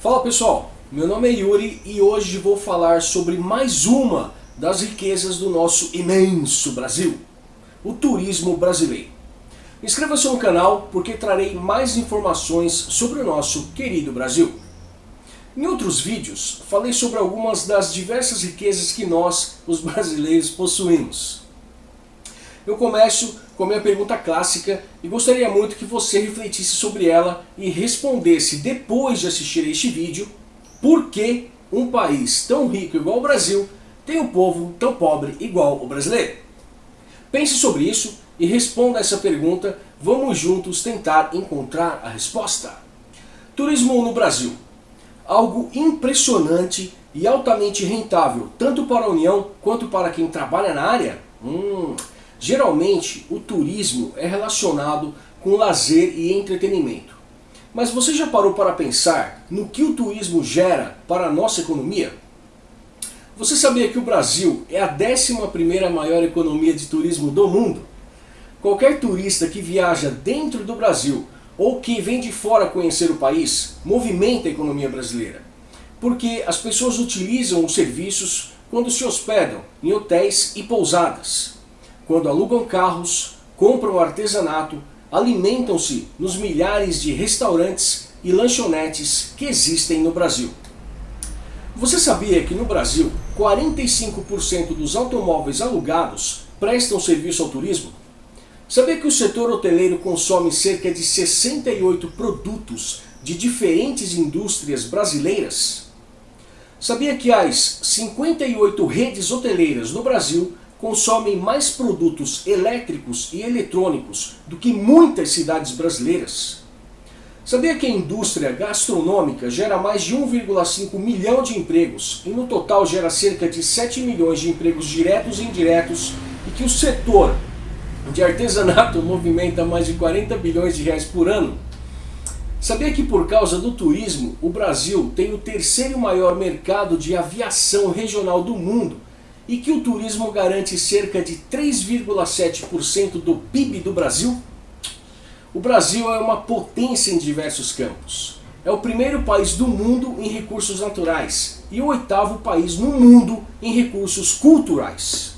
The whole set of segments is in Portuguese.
Fala pessoal, meu nome é Yuri e hoje vou falar sobre mais uma das riquezas do nosso imenso Brasil, o turismo brasileiro. Inscreva-se no canal porque trarei mais informações sobre o nosso querido Brasil. Em outros vídeos, falei sobre algumas das diversas riquezas que nós, os brasileiros, possuímos. Eu começo com a minha pergunta clássica e gostaria muito que você refletisse sobre ela e respondesse depois de assistir a este vídeo por que um país tão rico igual o Brasil tem um povo tão pobre igual o brasileiro. Pense sobre isso e responda essa pergunta, vamos juntos tentar encontrar a resposta. Turismo no Brasil algo impressionante e altamente rentável, tanto para a União quanto para quem trabalha na área? Hum, geralmente o turismo é relacionado com lazer e entretenimento. Mas você já parou para pensar no que o turismo gera para a nossa economia? Você sabia que o Brasil é a 11ª maior economia de turismo do mundo? Qualquer turista que viaja dentro do Brasil ou que vem de fora conhecer o país, movimenta a economia brasileira. Porque as pessoas utilizam os serviços quando se hospedam em hotéis e pousadas, quando alugam carros, compram artesanato, alimentam-se nos milhares de restaurantes e lanchonetes que existem no Brasil. Você sabia que no Brasil 45% dos automóveis alugados prestam serviço ao turismo? Sabia que o setor hoteleiro consome cerca de 68 produtos de diferentes indústrias brasileiras? Sabia que as 58 redes hoteleiras no Brasil consomem mais produtos elétricos e eletrônicos do que muitas cidades brasileiras? Sabia que a indústria gastronômica gera mais de 1,5 milhão de empregos e no total gera cerca de 7 milhões de empregos diretos e indiretos e que o setor de artesanato movimenta mais de 40 bilhões de reais por ano. Sabia que por causa do turismo, o Brasil tem o terceiro maior mercado de aviação regional do mundo e que o turismo garante cerca de 3,7% do PIB do Brasil? O Brasil é uma potência em diversos campos. É o primeiro país do mundo em recursos naturais e o oitavo país no mundo em recursos culturais.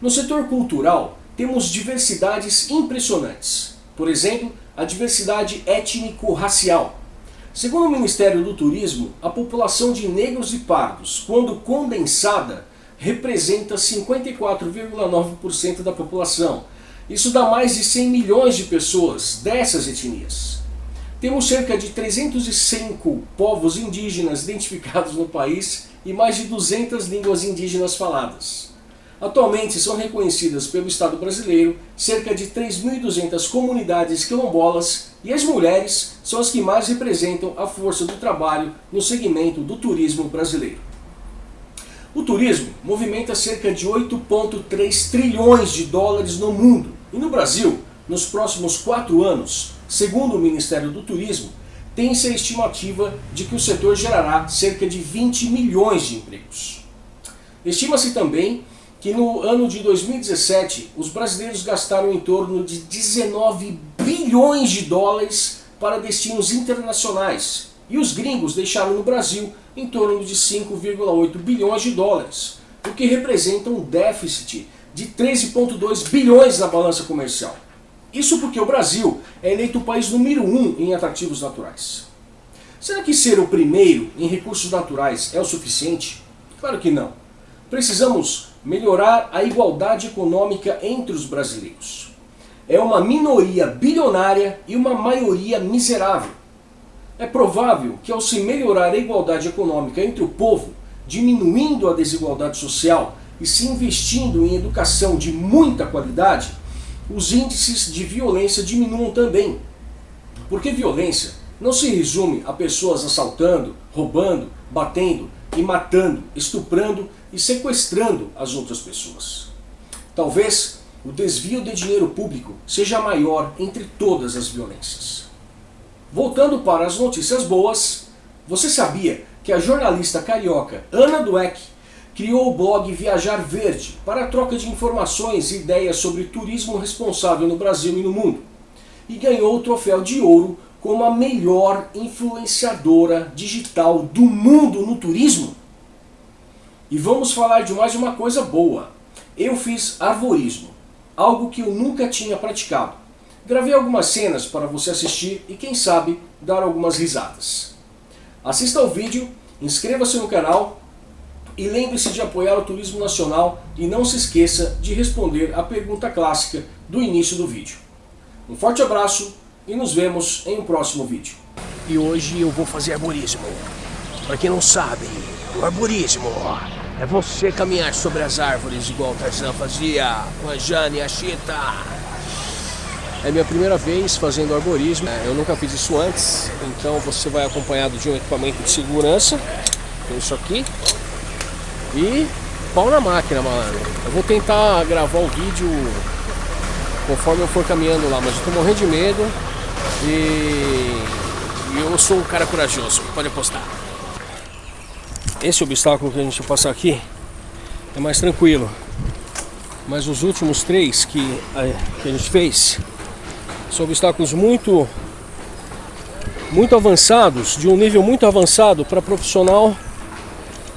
No setor cultural, temos diversidades impressionantes. Por exemplo, a diversidade étnico-racial. Segundo o Ministério do Turismo, a população de negros e pardos, quando condensada, representa 54,9% da população. Isso dá mais de 100 milhões de pessoas dessas etnias. Temos cerca de 305 povos indígenas identificados no país e mais de 200 línguas indígenas faladas. Atualmente são reconhecidas pelo Estado brasileiro cerca de 3.200 comunidades quilombolas e as mulheres são as que mais representam a força do trabalho no segmento do turismo brasileiro. O turismo movimenta cerca de 8,3 trilhões de dólares no mundo e no Brasil, nos próximos quatro anos, segundo o Ministério do Turismo, tem-se a estimativa de que o setor gerará cerca de 20 milhões de empregos. Estima-se também que no ano de 2017 os brasileiros gastaram em torno de 19 bilhões de dólares para destinos internacionais e os gringos deixaram no Brasil em torno de 5,8 bilhões de dólares, o que representa um déficit de 13,2 bilhões na balança comercial. Isso porque o Brasil é eleito o país número um em atrativos naturais. Será que ser o primeiro em recursos naturais é o suficiente? Claro que não. Precisamos melhorar a igualdade econômica entre os brasileiros. É uma minoria bilionária e uma maioria miserável. É provável que ao se melhorar a igualdade econômica entre o povo, diminuindo a desigualdade social e se investindo em educação de muita qualidade, os índices de violência diminuam também. Porque violência não se resume a pessoas assaltando, roubando, batendo e matando, estuprando e sequestrando as outras pessoas. Talvez o desvio de dinheiro público seja maior entre todas as violências. Voltando para as notícias boas, você sabia que a jornalista carioca Ana Dueck criou o blog Viajar Verde para a troca de informações e ideias sobre turismo responsável no Brasil e no mundo, e ganhou o troféu de ouro como a melhor influenciadora digital do mundo no turismo? E vamos falar de mais uma coisa boa. Eu fiz arvorismo, algo que eu nunca tinha praticado. Gravei algumas cenas para você assistir e quem sabe dar algumas risadas. Assista ao vídeo, inscreva-se no canal e lembre-se de apoiar o turismo nacional e não se esqueça de responder a pergunta clássica do início do vídeo. Um forte abraço e nos vemos em um próximo vídeo. E hoje eu vou fazer arborismo. Para quem não sabe, o arborismo é você caminhar sobre as árvores igual o Tarzan fazia com a Jane e a Chita. É minha primeira vez fazendo arborismo, eu nunca fiz isso antes, então você vai acompanhado de um equipamento de segurança, tem isso aqui, e pau na máquina, malandro. Eu vou tentar gravar o vídeo conforme eu for caminhando lá, mas eu tô morrendo de medo. E, eu sou um cara corajoso, pode apostar. Esse obstáculo que a gente passar aqui é mais tranquilo, mas os últimos três que a, que a gente fez são obstáculos muito muito avançados, de um nível muito avançado para profissional,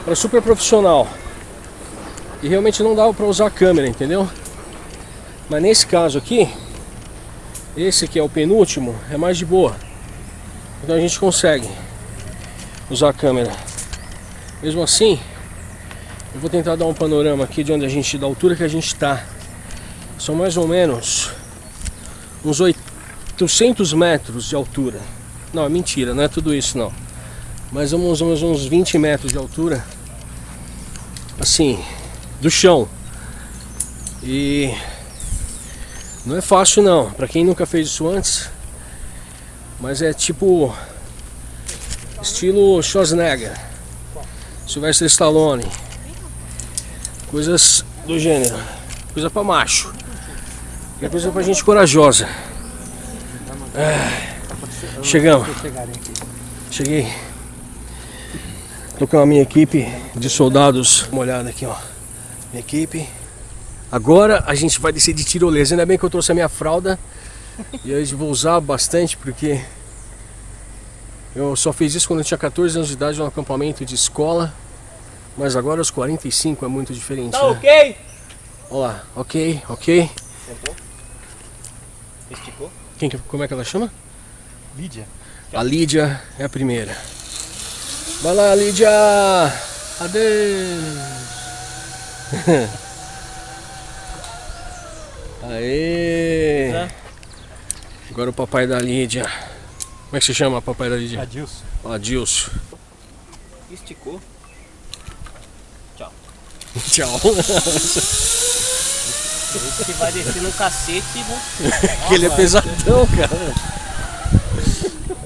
para super profissional. E realmente não dava para usar a câmera, entendeu? Mas nesse caso aqui, esse aqui é o penúltimo, é mais de boa. Então a gente consegue usar a câmera. Mesmo assim, eu vou tentar dar um panorama aqui de onde a gente, da altura que a gente está. São mais ou menos uns 800 metros de altura. Não, é mentira, não é tudo isso não. Mais ou menos uns 20 metros de altura. Assim, do chão. E não é fácil não, para quem nunca fez isso antes. Mas é tipo estilo Schwarzenegger, Sylvester Stallone, coisas do gênero, coisa para macho, é coisa para gente corajosa. Chegamos, cheguei. Tô com a minha equipe de soldados, uma olhada aqui ó, minha equipe. Agora a gente vai descer de tirolesa. Ainda bem que eu trouxe a minha fralda. e hoje vou usar bastante porque eu só fiz isso quando eu tinha 14 anos de idade no acampamento de escola. Mas agora aos 45 é muito diferente. Tá né? ok? Olha lá, ok, ok. Quem, como é que ela chama? Lídia. A Lídia é a primeira. Vai lá, Lídia! Adeus! Aê! Agora o papai da Lídia. Como é que se chama papai da Lídia? Adilson. Adilson. Esticou. Tchau. Tchau. Esse que vai descer no cacete, né? que ele é pesadão, cara.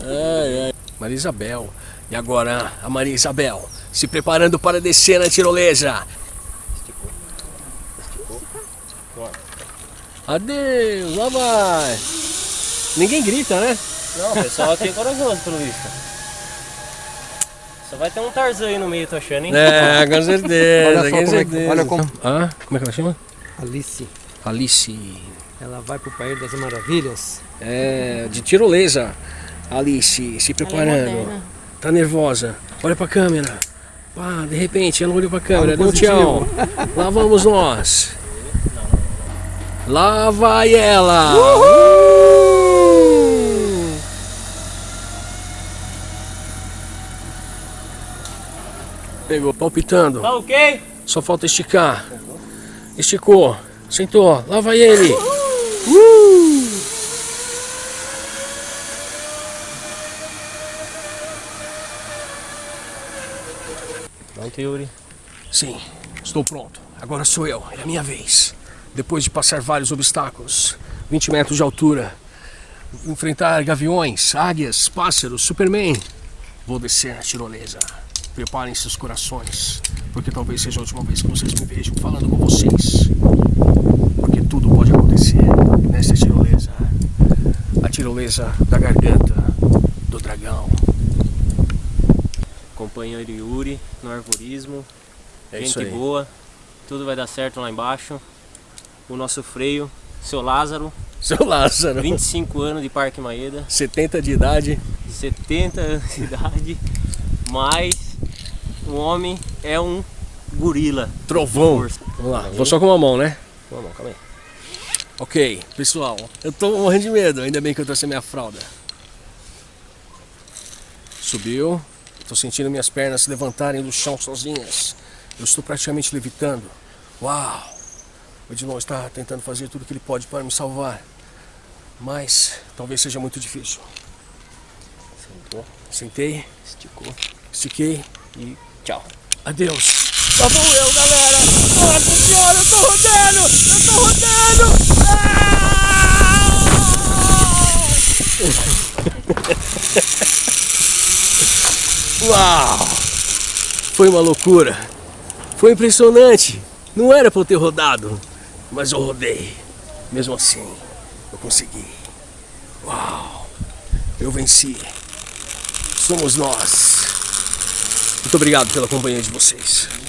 Ai, ai. Maria Isabel. E agora a Maria Isabel se preparando para descer na tirolesa. Adeus, lá vai. Ninguém grita, né? Não, o pessoal aqui é corajoso pelo visto. Só vai ter um Tarzan aí no meio, tô achando, hein? É, com certeza, olha, com como certeza. É, olha como... Ah, como é que ela chama? Alice. Alice. Ela vai pro País das Maravilhas. É, de tirolesa. Alice, se preparando. É tá nervosa. Olha pra câmera. Pá, de repente ela olhou pra câmera, deu um tchau. Lá vamos nós. Lá vai ela! Uhul! Pegou, palpitando. Tá ok? Só falta esticar. Esticou. Sentou. Lá vai ele. Uh! Pronto, Yuri? Sim, estou pronto. Agora sou eu. É a minha vez depois de passar vários obstáculos, 20 metros de altura, enfrentar gaviões, águias, pássaros, Superman, vou descer na tirolesa. Preparem seus corações, porque talvez seja a última vez que vocês me vejam falando com vocês. Porque tudo pode acontecer nessa tirolesa. A tirolesa da garganta do dragão. Companheiro Yuri no arvorismo. É Gente boa. Tudo vai dar certo lá embaixo o nosso freio, seu Lázaro. Seu Lázaro. 25 anos de Parque Maeda, 70 de idade. 70 anos de idade, mas o homem é um gorila. Trovão. Vamos lá, vou só com uma mão, né? Vamos, calma aí. Ok, pessoal, eu tô morrendo de medo, ainda bem que eu trouxe a minha fralda. Subiu, tô sentindo minhas pernas se levantarem do chão sozinhas. Eu estou praticamente levitando. Uau! O Edilon está tentando fazer tudo o que ele pode para me salvar. Mas talvez seja muito difícil. Sentou, Sentei, esticou estiquei. e tchau. Adeus. Lá vou eu, galera. Nossa senhora, eu tô rodando. Eu tô rodando. Ah! Uau. Foi uma loucura. Foi impressionante. Não era pra eu ter rodado. Mas eu rodei. Mesmo assim, eu consegui. Uau. Eu venci. Somos nós. Muito obrigado pela companhia de vocês.